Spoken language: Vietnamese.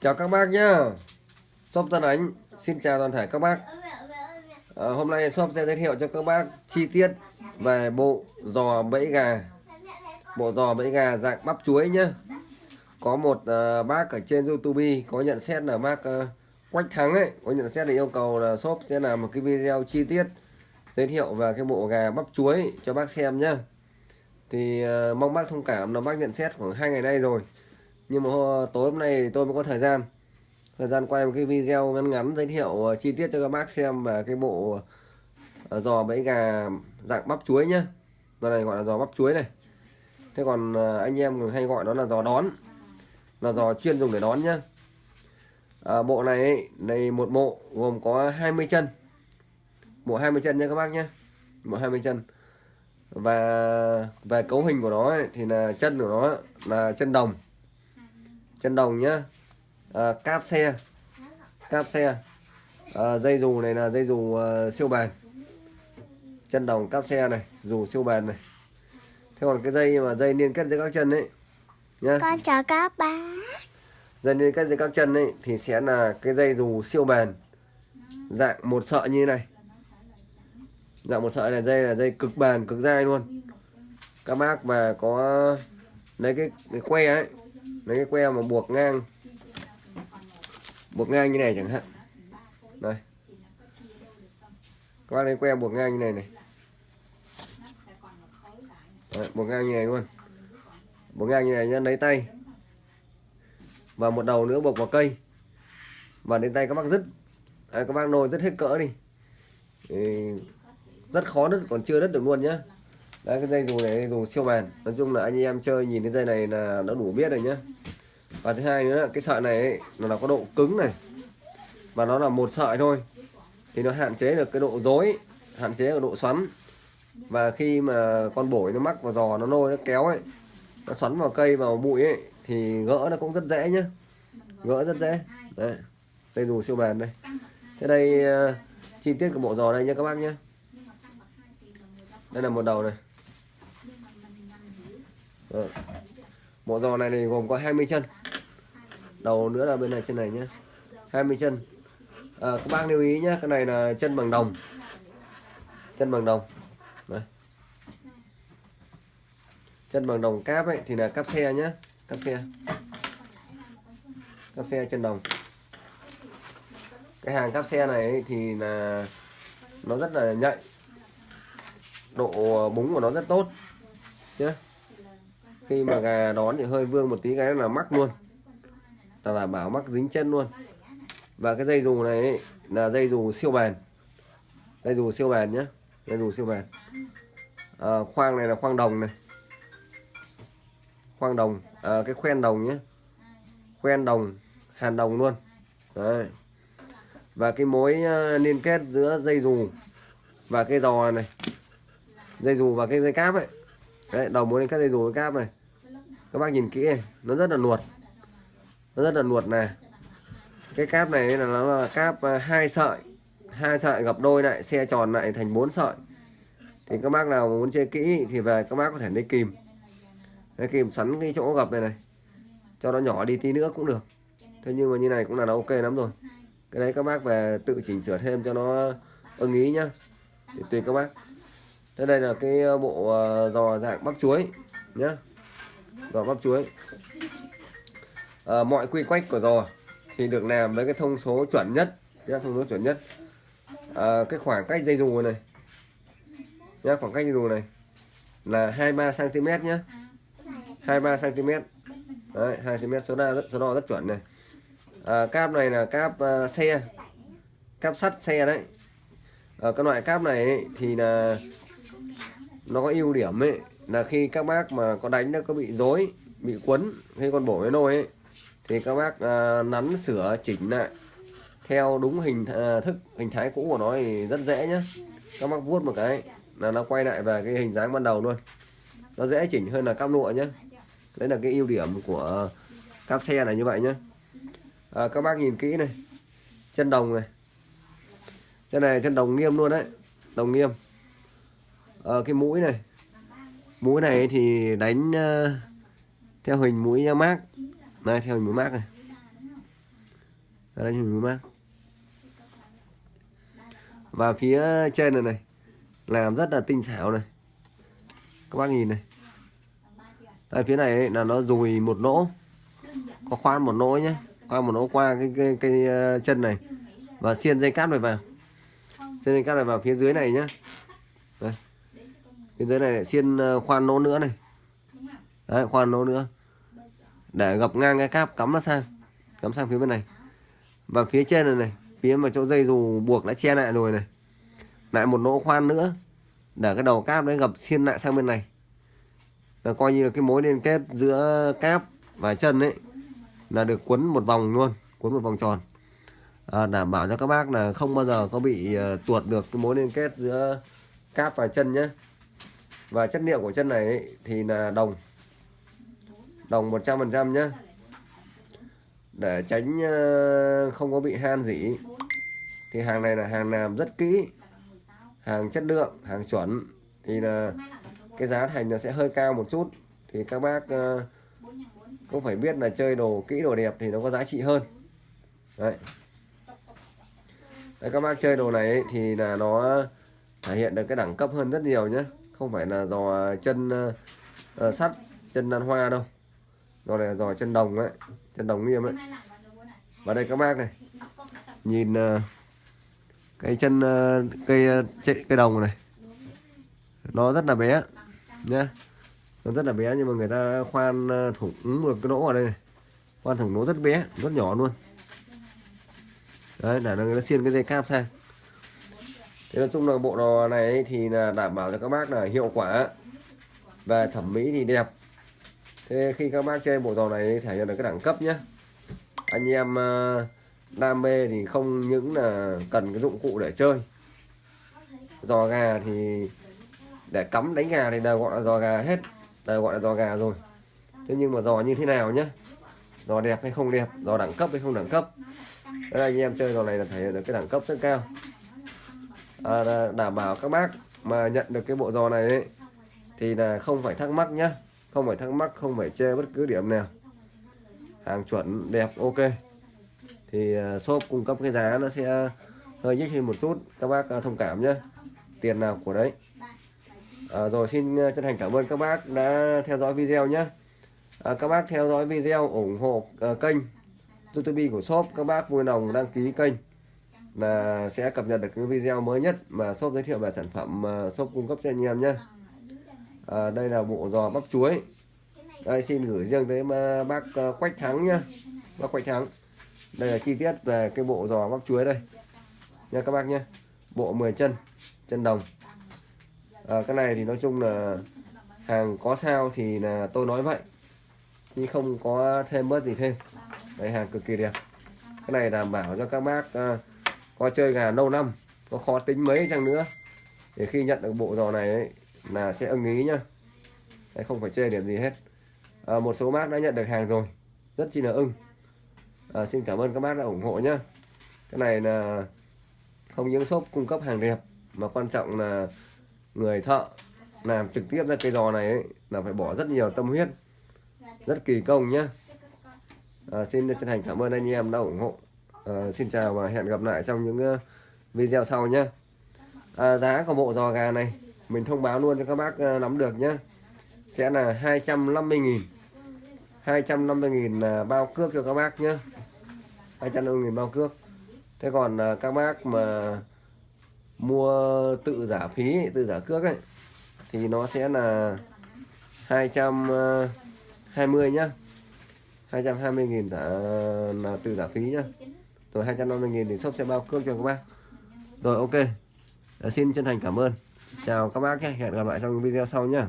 Chào các bác nhá. Shop Tân Ánh Xin chào toàn thể các bác. À, Hôm nay shop sẽ giới thiệu cho các bác chi tiết về bộ giò bẫy gà. Bộ giò bẫy gà dạng bắp chuối nhá. Có một uh, bác ở trên Youtube có nhận xét là bác uh, Quách Thắng ấy Có nhận xét là yêu cầu là shop sẽ làm một cái video chi tiết Giới thiệu về cái bộ gà bắp chuối cho bác xem nhá. Thì uh, mong bác thông cảm là bác nhận xét khoảng hai ngày nay rồi nhưng mà tối hôm nay tôi mới có thời gian. Thời gian quay một cái video ngắn ngắn giới thiệu ờ, chi tiết cho các bác xem về cái bộ ờ, giò bẫy gà dạng bắp chuối nhá. Giò này gọi là giò bắp chuối này. Thế còn ờ, anh em hay gọi nó là giò đón. Là giò chuyên dùng để đón nhá. À, bộ này ấy, này một bộ gồm có 20 chân. Bộ 20 chân nha các bác nhé bộ 20 chân. Và về cấu hình của nó ấy, thì là chân của nó là chân đồng chân đồng nhá. À, cáp xe. Cáp xe. À, dây dù này là dây dù uh, siêu bền. Chân đồng cáp xe này dù siêu bền này. Thế còn cái dây mà dây liên kết giữa các chân ấy nhá. Con chào các bác dây liên kết giữa các chân ấy thì sẽ là cái dây dù siêu bền. Dạng một sợi như thế này. Dạng một sợi này dây là dây cực bền cực dai luôn. Các bác mà có lấy cái, cái que ấy lấy cái que mà buộc ngang. Buộc ngang như này chẳng hạn. Đây. Các bác lấy que buộc ngang như này này. Đấy, buộc ngang như này luôn. Buộc ngang như này nhá lấy tay. Và một đầu nữa buộc vào cây. Và đến tay các bác dứt. À, các bác nồi rất hết cỡ đi. Thì rất khó đứt còn chưa đứt được luôn nhá. Đấy, cái dây dù này dù siêu bền nói chung là anh em chơi nhìn cái dây này là đã đủ biết rồi nhá. Và thứ hai nữa cái sợi này ấy, nó là có độ cứng này. Và nó là một sợi thôi. Thì nó hạn chế được cái độ dối hạn chế được độ xoắn. Và khi mà con bổi nó mắc vào giò nó nôi nó kéo ấy nó xoắn vào cây vào bụi ấy thì gỡ nó cũng rất dễ nhá. Gỡ rất dễ. Đấy dây dù siêu bền đây. Thế đây uh, chi tiết của bộ giò đây nha các bác nhé đây là một đầu này. Ờ. Rồi. bộ giò này thì gồm có 20 chân. Đầu nữa là bên này trên này nhé 20 chân. À, các bác lưu ý nhé cái này là chân bằng đồng. Chân bằng đồng. Đấy. chân bằng đồng cáp ấy thì là cáp xe nhé cáp xe. Cáp xe chân đồng. Cái hàng cáp xe này ấy thì là nó rất là nhạy. Độ búng của nó rất tốt. Nhé khi mà gà đón thì hơi vương một tí cái là mắc luôn. Là là bảo mắc dính chân luôn. Và cái dây dù này ấy, là dây dù siêu bền. Dây dù siêu bền nhé dây dù siêu bền. À, khoang này là khoang đồng này. Khoang đồng. À, cái khoen đồng nhé khoen đồng hàn đồng luôn. Đấy. và cái mối à, liên kết giữa dây dù và cái giò này. Dây dù và cái dây cáp ấy. Đấy, đầu mối liên kết dây dù với cáp này các bác nhìn kỹ này, nó rất là nuột nó rất là nuột này cái cáp này là nó là cáp à, hai sợi. Hai sợi gập đôi lại, xe tròn lại thành bốn sợi. Thì các bác nào muốn chơi kỹ thì về, các bác có thể lấy kìm. Lấy kìm sắn cái chỗ gập này này. Cho nó nhỏ đi tí nữa cũng được. Thế nhưng mà như này cũng là nó ok lắm rồi. Cái đấy các bác về tự chỉnh sửa thêm cho nó ưng ý nhá. Thì tùy các bác. Thế đây là cái à, bộ à, giò dạng bắp chuối nhá giò bắp chuối à, mọi quy quách của giò thì được làm với cái thông số chuẩn nhất nhá thông số chuẩn nhất. À, cái khoảng cách dây dù này nhá khoảng cách dây dù này là 23 cm nhá. 23 cm Đấy, 2 cm số đo rất số đo rất chuẩn này. À, cáp này là cáp uh, xe cáp sắt xe đấy. À, cái loại cáp này ấy, thì là nó có ưu điểm ấy là khi các bác mà có đánh nó có bị rối bị quấn hay con bổ cái nôi ấy thì các bác à, nắn sửa chỉnh lại theo đúng hình à, thức hình thái cũ của nó thì rất dễ nhá. Các bác vuốt một cái là nó quay lại về cái hình dáng ban đầu luôn. Nó dễ chỉnh hơn là cáp lụa nhá. Đấy là cái ưu điểm của cáp xe này như vậy nhá. À, các bác nhìn kỹ này. Chân đồng này. Chân này chân đồng nghiêm luôn đấy. Đồng nghiêm. À, cái mũi này mũi này thì đánh uh, theo hình mũi mác này theo hình mũi mác này. Đánh đây hình mát và phía trên này này làm rất là tinh xảo này. Các bác nhìn này. Đây phía này ấy, là nó dùi một lỗ có khoan một lỗ nhé khoan một lỗ qua cái, cái, cái ờ, chân này. Và xiên dây cáp này vào. Xiên dây cáp này vào phía dưới này nhá. Đây bên dưới này lại xiên ờ, khoan lỗ nữa này. Đấy khoan lỗ nữa. Để gập ngang cái cáp cắm nó sang. Cắm sang phía bên này. Và phía trên này này phía mà chỗ dây dù buộc đã che lại rồi này. Lại một lỗ khoan nữa. Để cái đầu cáp đấy gập xiên lại sang bên này. Là coi như là cái mối liên kết giữa cáp và chân ấy là được quấn một vòng luôn quấn một vòng tròn. À, đảm bảo cho các bác là không bao giờ có bị uh, tuột được cái mối liên kết giữa cáp và chân nhé và chất liệu của chân này ấy, thì là đồng. Đồng 100% nhé để tránh ờ, không có bị han gì thì hàng này là hàng làm rất kỹ. Hàng chất lượng hàng chuẩn. Thì là cái giá thành nó sẽ hơi cao một chút. Thì các bác ờ, cũng phải biết là chơi đồ kỹ đồ đẹp thì nó có giá trị hơn. Đấy, đấy các bác chơi đồ này ấy, thì là nó thể hiện được cái đẳng cấp hơn rất nhiều nhé không phải là giò chân uh, sắt chân đàn hoa đâu. Giò này là giò chân đồng ấy chân đồng nghiêm ấy. Và đây các bác này nhìn uh, cái chân uh, cây uh, cây đồng này. Nó rất là bé nhá. Nó rất là bé nhưng mà người ta khoan thủng được cái lỗ ở đây này. Khoan thủng lỗ rất bé rất nhỏ luôn. Đấy là người ta xiên cái dây cáp sang thế nói chung là bộ đồ này thì là đảm bảo cho các bác là hiệu quả về thẩm mỹ thì đẹp. Thế khi các bác chơi bộ đồ này thể hiện được cái đẳng cấp nhé anh em ờ, đam mê thì không những là cần cái dụng cụ để chơi. Giò gà thì để cắm đánh gà thì đều gọi là giò gà hết, đều gọi là giò gà rồi. Thế nhưng mà giò như thế nào nhá? Giò đẹp hay không đẹp? Giò đẳng cấp hay không đẳng cấp? Đây anh em chơi giò này là thể hiện được cái đẳng cấp rất cao à, đảm bảo các bác mà nhận được cái bộ giò này ấy, thì là không phải thắc mắc nhá. Không phải thắc mắc không phải chê bất cứ điểm nào. Hàng chuẩn đẹp ok. Thì uh, shop cung cấp cái giá nó sẽ hơi nhích hơn một chút. Các bác uh, thông cảm nhé tiền nào của đấy. À, rồi xin à, chân thành cảm ơn các bác đã theo dõi video nhé à, các bác theo dõi video ủng hộ uh, kênh youtube của shop. Các bác vui lòng đăng ký kênh là sẽ cập nhật được cái video mới nhất mà shop giới thiệu về sản phẩm mà shop cung cấp cho anh em nhé. À, đây là bộ giò bắp chuối. Đây xin gửi riêng tới bác ờ, quách thắng nhá bác quách thắng. Đây là chi tiết về cái bộ giò bắp chuối đây. Nha các bác nhé. Bộ 10 chân chân đồng. À, cái này thì nói chung là hàng có sao thì là tôi nói vậy. Nhưng không có thêm bớt gì thêm. Đây hàng cực kỳ đẹp. Cái này đảm bảo cho các bác à, có chơi gà lâu năm có khó tính mấy chăng nữa. Để khi nhận được bộ giò này ấy, là sẽ ưng ý nhá. Đấy, không phải chơi điểm gì hết. À, một số bác đã nhận được hàng rồi rất chi là ưng. À, xin cảm ơn các bác đã ủng hộ nhá. cái này là không những shop cung cấp hàng đẹp mà quan trọng là người thợ làm trực tiếp ra cây giò này ấy, là phải bỏ rất nhiều tâm huyết rất kỳ công nhá. à, xin chân thành cảm ơn anh em đã ủng hộ à, xin chào và hẹn gặp lại trong những uh, video sau nhé. À, giá của bộ giò gà này mình thông báo luôn cho các bác uh, nắm được nhé. Sẽ là 250.000 250.000 là bao cước cho các bác nhé. 250.000 bao cước. Thế còn uh, các bác mà mua tự giả phí tự giả cước ấy thì nó sẽ là 220 nhá. 220.000 giả là từ giả phí nhá rồi 250.000 thì shop sẽ bao cước cho các bác. Rồi, ok. Đã xin chân thành cảm ơn. Chào các bác nhé. Hẹn gặp lại trong video sau nhé.